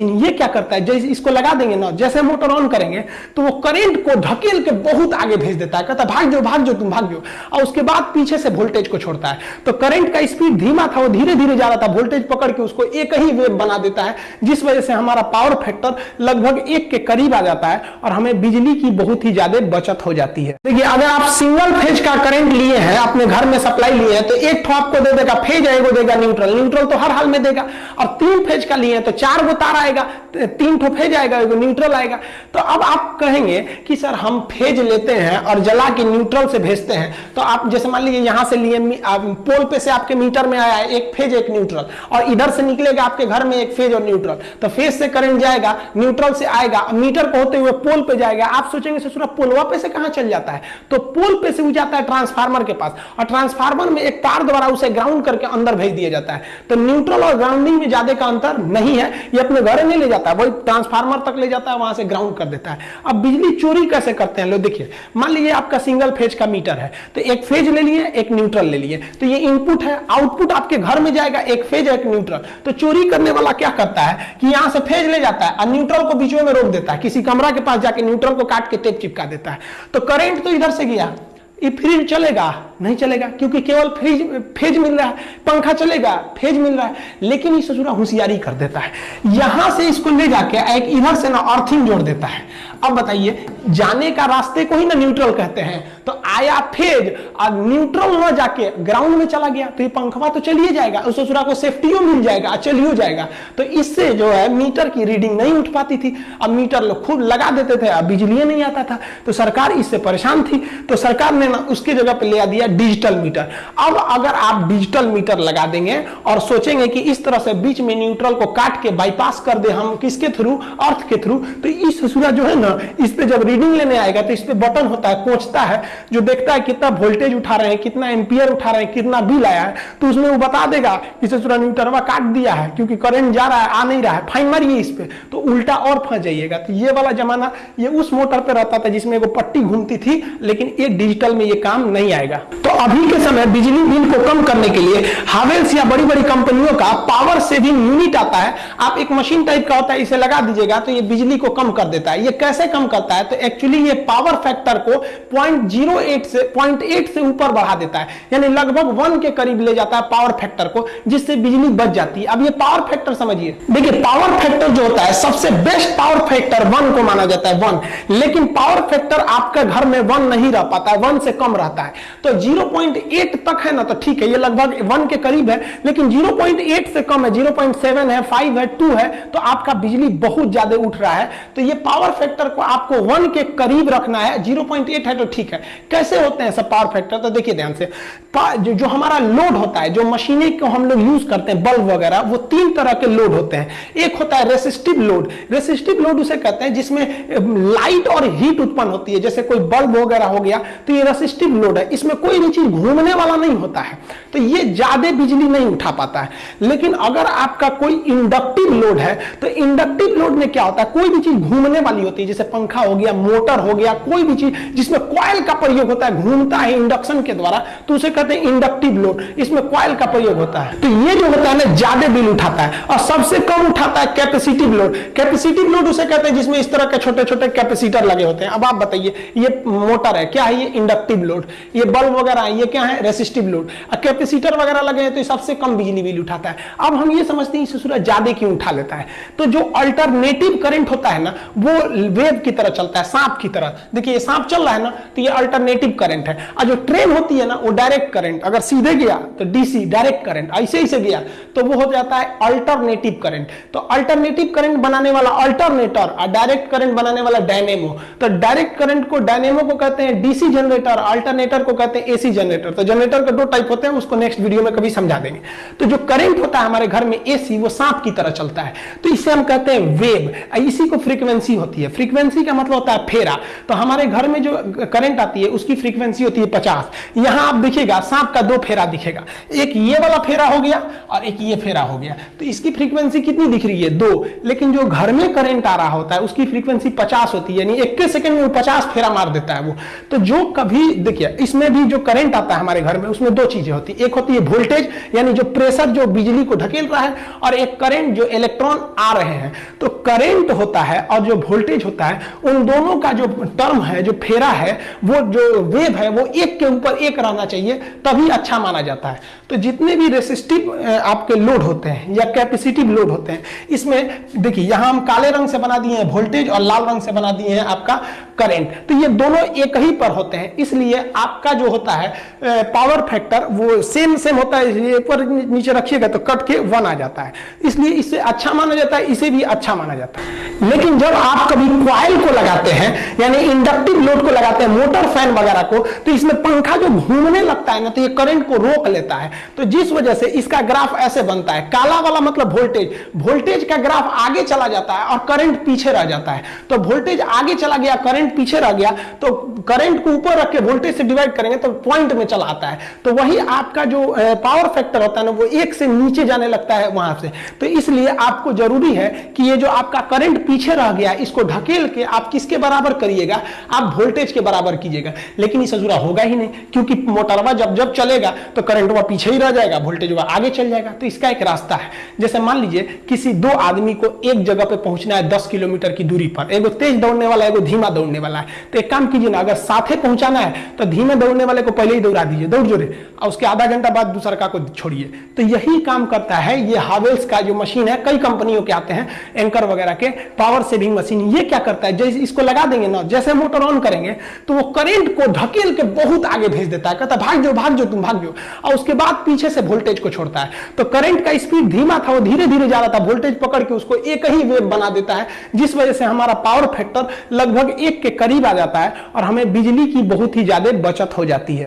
ये क्या करता है? जैसे इसको लगा देंगे ना, जैसे मोटर ऑन करेंगे तो वो करंट को ढकेल के बहुत आगे भेज देता है। कहता भाग जाओ भाग जाओ, तुम भाग जाओ। और उसके बाद पीछे से वोल्टेज को छोड़ता है। तो करंट का स्पीड धीमा था, वो धीरे धीरे जा रहा था। वोल्टेज पकड़ के उसको एक ही वेव बना देता है, जिस वजह से हमारा पावर फैक्टर लगभग एक के करीब आ जाता है और हमें बिजली की बहुत ही ज़्यादा बचत हो जाती है। देखिए, अगर आप सिंगल फ़ेज़ का करंट लिए हैं, अपने घर में सप्लाई लिए हैं तो एक ठो आपको दे देगा फ़ेज़ एगो देगा न्यूट्रल न्यूट्रल तो हर हाल में देगा। और तीन फ़ेज़ का लिए हैं तो चार गो तार आएगा, तीन ठो फ़ेज़ आएगा, एगो न्यूट्रल आएगा। तो अब आप कहेंगे कि सर हम फ़ेज़ लेते हैं और जला के न्यूट्रल से भेजते हैं। तो आप जैसे मान लीजिए यहाँ से लिए पोल पे से आपके मीटर में आया एक फ़ेज़, एक न्यूट्रल और इधर से निकलेगा आपके घर में एक फ़ेज़ और न्यूट्रल तो फ़ेज़ से करंट जाएगा न्यूट्रल से आएगा मीटर को होते हुए पोल पे जाएगा। आप सोचेंगे ससुरा पोलवा पे से कहाँ चल जाता है? तो पोल पे से वो जाता है ट्रांसफार्मर के पास। और ट्रांसफार्मर में एक तार द्वारा उसे ग्राउंड करके अंदर भेज दिया जाता है। तो न्यूट्रल और ग्राउंडिंग में ज़्यादा का अंतर नहीं है। ये अपने घर नहीं ले जाता वही ट्रांसफार्मर तक ले जाता है, वहाँ से ग्राउंड कर देता है। अब बिजली चोरी कैसे करते हैं? लो, देखिए, मान लीजिए आपका सिंगल फ़ेज़ का मीटर है तो एक फ़ेज़ ले लिए, एक न्यूट्रल ले लिए। तो ये इनपुट है आउटपुट आपके घर में जाएगा, एक फ़ेज़ एक न्यूट्रल तो चोरी करने वाला क्या करता है कि यहाँ से फ़ेज़ ले जाता है, और न्यूट्रल को बीच में रोक देता है। किसी कमरा के पास जाके न्यूट्रल को काट के टेप चिपका देता है। तो करेंट तो इधर से गया। ये फ्रिज चलेगा, नहीं चलेगा, क्योंकि केवल फ्रिज, फ़ेज़ मिल रहा है, पंखा चलेगा, फ़ेज़ मिल रहा है, लेकिन ये ससुरा होशियारी कर देता है। यहाँ से इसको ले जाके एक इधर से ना अर्थिंग जोड़ देता है। अब बताइए, जाने का रास्ते को ही ना न्यूट्रल कहते हैं तो आया फ़ेज़, और न्यूट्रल न जाके ग्राउंड में चला गया तो ये पंखवा तो चलिए जाएगा, उस ससुरा को सेफ्टियो मिल जाएगा चलियो जाएगा। तो इससे जो है मीटर की रीडिंग नहीं उठ पाती थी। अब मीटर लोग खूब लगा देते थे, अब बिजली नहीं आता था। तो सरकार इससे परेशान थी। तो सरकार ने ना उसकी जगह पे ले दिया डिजिटल मीटर अब अगर आप डिजिटल मीटर लगा देंगे और सोचेंगे कि इस तरह से बीच में न्यूट्रल को काट के बाईपास कर दे हम किसके थ्रू अर्थ के थ्रू तो इस ससुरा जो है ना, इस पे जब रीडिंग लेने आएगा तो इस पे बटन होता है कोचता है, जो देखता है कितना वोल्टेज उठा रहे हैं, कितना एम्पियर उठा रहे हैं, कितना बिल आया है तो उसमें वो बता देगा कि ससुरा न्यूटरवा काट दिया है, क्योंकि करंट जा रहा है, आ नहीं रहा है फाइन मारिए इस पे। तो उल्टा और फंस जाइएगा। तो ये वाला जमाना, ये उस मोटर पे रहता था जिसमें वो पट्टी घूमती थी, लेकिन एक डिजिटल में ये काम नहीं आएगा। तो अभी के समय बिजली बिल को कम करने के लिए हावेल्स या बड़ी बड़ी कंपनियों का पावर सेविंग यूनिट आता है। आप एक मशीन टाइप का होता है, इसे लगा दीजिएगा तो ये बिजली को कम कर देता है। ये कैसे कम करता है? तो एक्चुअली ये पावर फैक्टर को 0.08 से 0.8 से ऊपर बढ़ा देता है। यानी लगभग वन के करीब ले जाता है पावर फैक्टर को, जिससे बिजली बच जाती है। अब ये पावर फैक्टर समझिए। देखिए पावर फैक्टर जो होता है, सबसे बेस्ट पावर फैक्टर वन को माना जाता है वन लेकिन पावर फैक्टर आपके घर में वन नहीं रह पाता। है वन से कम रहता है। तो 0.8 तक है ना तो ठीक है ये लगभग वन के करीब है लेकिन 0.8 से कम है 0.7 है 5 है 2 है तो आपका बिजली बहुत ज़्यादा उठ रहा है। तो ये पावर फैक्टर को आपको वन के करीब रखना है 0.8 है तो ठीक है। कैसे होते हैं सब पावर फैक्टर? तो देखिए ध्यान से जो, हमारा लोड होता है जो मशीनें को हम लोग यूज़ करते हैं बल्ब वगैरह वो तीन तरह के लोड होते हैं। एक होता है रेसिस्टिव लोड। रेसिस्टिव लोड उसे कहते हैं जिसमें लाइट और हीट उत्पन्न होती है। जैसे कोई बल्ब वगैरह हो गया तो ये रेसिस्टिव लोड है, इसमें कोई भी चीज़ घूमने वाला नहीं होता है। तो ये ज़्यादा बिजली नहीं उठा पाता है। लेकिन अगर आपका कोई इंडक्टिव लोड है तो इंडक्टिव लोड में क्या होता है? कोई भी चीज़ घूमने वाली होती है, जैसे पंखा हो गया, मोटर हो गया, कोई भी चीज़ जिसमें कॉयल का प्रयोग होता है, घूमता है इंडक्शन के द्वारा तो उसे कहते हैं इंडक्टिव लोड इसमें कॉयल का प्रयोग होता है। तो ये जो होता है ना, ज़्यादा बिल उठाता है, और सबसे कम उठाता है कैपेसिटिव लोड कैपेसिटिव लोड उसे कहते हैं जिसमें इस तरह के छोटे छोटे कैपेसिटर लगे होते हैं। अब आप बताइए, ये मोटर है, क्या है ये इंडक्टिव लोड ये बल्ब वगैरह, ये क्या है? रेसिस्टिव लोड कैपेसिटर वगैरह लगे हैं तो सबसे कम बिजली बिल उठाता है। अब हम ये समझते हैं ससुरा ज़्यादा क्यों उठा लेता है? तो जो अल्टरनेटिव करंट होता है ना, वो वेव की तरह चलता है, सांप की तरह। देखिए सांप चल रहा है ना तो ये अल्टरनेटिव करंट है। और जो ट्रेन होती है ना, वो डायरेक्ट करंट अगर सीधे गया तो डीसी डायरेक्ट करंट ऐसे ही से गया तो वो हो जाता है अल्टरनेटिव करंट तो अल्टरनेटिव करंट बनाने वाला अल्टरनेटर और डायरेक्ट करंट बनाने वाला डायनेमो तो डायरेक्ट करंट को डायनेमो को कहते हैं डीसी जनरेटर अल्टरनेटर को कहते हैं एसी जनरेटर तो जनरेटर के दो टाइप होते हैं, उसको नेक्स्ट वीडियो में कभी समझा देंगे। तो जो करंट होता है हमारे घर में एसी वो सांप की तरह चलता है। तो इसे हम कहते हैं वेव इसी को फ्रीक्वेंसी होती है। फ्रीक्वेंसी का मतलब होता है फेरा। तो हमारे घर में जो करंट आती है, उसकी फ्रीक्वेंसी होती है पचास। यहाँ आप देखिएगा, सांप का दो फेरा दिखेगा। एक ये वाला फेरा हो गया और एक ये फेरा हो गया। तो इसकी फ्रीक्वेंसी कितनी दिख रही है? दो। लेकिन जो घर में करंट आ रहा होता है, उसकी फ्रीक्वेंसी पचास होती है। यानी एक सेकंड में पचास फेरा मार देता है वो। तो जो कभी भी, देखिए, इसमें भी जो करंट आता है हमारे घर में, उसमें दो चीज़ें होती है। एक होती है वोल्टेज यानी जो प्रेशर जो बिजली को ढकेल रहा है, और एक करंट जो इलेक्ट्रॉन आ रहे हैं। तो करंट होता है और जो वोल्टेज होता है, उन दोनों का जो टर्म है, जो फेरा है, वो जो वेव है, वो एक के ऊपर एक रहना चाहिए, तभी अच्छा माना जाता है। तो जितने भी रेसिस्टिव आपके लोड होते हैं, या कैपेसिटिव लोड होते हैं, इसमें, देखिए, यहाँ हम काले रंग से बना दिए हैं वोल्टेज और लाल रंग से बना दिए हैं आपका। करंट। तो ये दोनों एक ही पर होते हैं। इसलिए आपका जो होता है पावर फैक्टर वो सेम सेम होता है। इसलिए नीचे रखिएगा तो कट के वन आ जाता है। इसलिए इससे अच्छा माना जाता है, इसे भी अच्छा माना जाता है। लेकिन जब आप कभी क्वाइल को लगाते हैं, यानी इंडक्टिव लोड को लगाते हैं मोटर फ़ैन वगैरह को तो इसमें पंखा जो घूमने लगता है ना तो ये करंट को रोक लेता है। तो जिस वजह से इसका ग्राफ ऐसे बनता है। काला वाला मतलब वोल्टेज वोल्टेज का ग्राफ आगे चला जाता है और करंट पीछे रह जाता है। तो वोल्टेज आगे चला गया करंट पीछे रह गया तो करंट को ऊपर रख के वोल्टेज से डिवाइड करेंगे तो पॉइंट में चला आता है। तो वही आपका जो पावर फैक्टर होता है ना, वो एक से नीचे जाने लगता है वहाँ से। तो इसलिए आपको ज़रूरी है कि ये जो आपका करंट पीछे रह गया, इसको ढकेल के आप किसके बराबर करिएगा? आप वोल्टेज के बराबर कीजिएगा। लेकिन इस जुड़ा होगा ही नहीं, क्योंकि मोटरवा जब जब चलेगा तो करंट वह पीछे ही रह जाएगा वोल्टेज वह आगे चल जाएगा। तो इसका एक रास्ता है। जैसे मान लीजिए, किसी दो आदमी को एक जगह पे पहुँचना है दस किलोमीटर की दूरी पर, एगो तेज दौड़ने वाला, एगो धीमा दौड़ने वाला है। तो एक काम कीजिए ना, अगर साथे पहुंचाना है तो धीमे दौड़ने वाले को पहले ही दौड़ा दीजिए, दौड़ जोड़े, और उसके आधा घंटा बाद दूसरा का को छोड़िए। तो यही काम करता है, ये हावेल्स का जो मशीन है, कई कंपनियों के आते हैं, एंकर वगैरह के, पावर सेविंग मशीन, ये क्या करता है, जैसे इसको लगा देंगे ना, जैसे मोटर ऑन करेंगे तो वो करंट को ढकेल के बहुत आगे भेज देता है, कहता भाग जाओ भाग जाओ तुम भाग जाओ और उसके बाद पीछे से वोल्टेज को छोड़ता है। तो करंट का स्पीड धीमा था, वो धीरे धीरे जा रहा था वोल्टेज पकड़ के उसको एक ही वेव बना देता है, जिस वजह से हमारा पावर फैक्टर लगभग एक के करीब आ जाता है और हमें बिजली की बहुत ही ज़्यादा बचत हो जाती है।